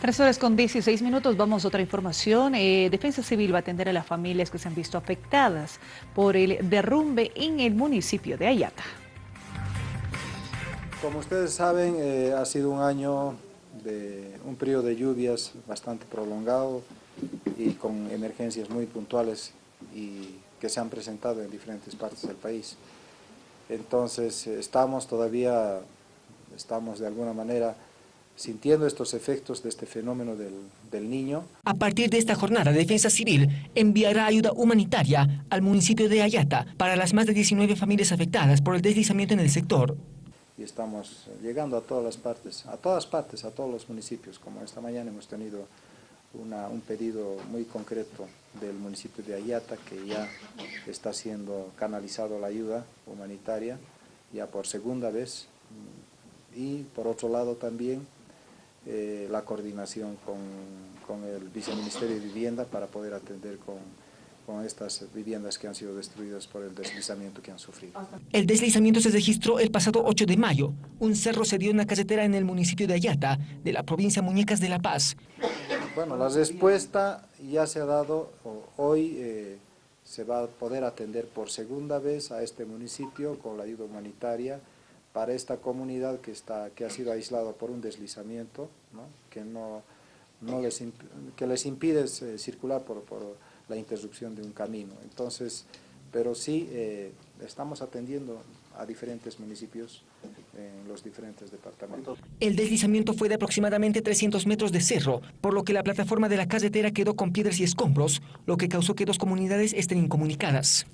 Tres horas con 16 minutos, vamos a otra información. Eh, Defensa Civil va a atender a las familias que se han visto afectadas por el derrumbe en el municipio de Ayata. Como ustedes saben, eh, ha sido un año de un periodo de lluvias bastante prolongado y con emergencias muy puntuales y que se han presentado en diferentes partes del país. Entonces, estamos todavía, estamos de alguna manera sintiendo estos efectos de este fenómeno del, del, niño. A partir de esta jornada, Defensa Civil enviará ayuda humanitaria al municipio de Ayata para las más de 19 familias afectadas por el deslizamiento en el sector. Y estamos llegando a todas las partes, a todas partes, a todos los municipios, como esta mañana hemos tenido una, un pedido muy concreto del municipio de Ayata que ya está siendo canalizado la ayuda humanitaria ya por segunda vez y por otro lado también eh, la coordinación con, con, el Viceministerio de Vivienda para poder atender con, con estas viviendas que han sido destruidas por el deslizamiento que han sufrido. El deslizamiento se registró el pasado 8 de mayo. Un cerro se dio en una carretera en el municipio de Ayata, de la provincia Muñecas de La Paz. Bueno, la respuesta ya se ha dado hoy. Eh, se va a poder atender por segunda vez a este municipio con la ayuda humanitaria para esta comunidad que, está, que ha sido aislada por un deslizamiento, ¿no? Que, no, no les, que les impide eh, circular por, por, la interrupción de un camino. Entonces, pero sí eh, estamos atendiendo a diferentes municipios en los diferentes departamentos. El deslizamiento fue de aproximadamente 300 metros de cerro, por lo que la plataforma de la carretera quedó con piedras y escombros, lo que causó que dos comunidades estén incomunicadas.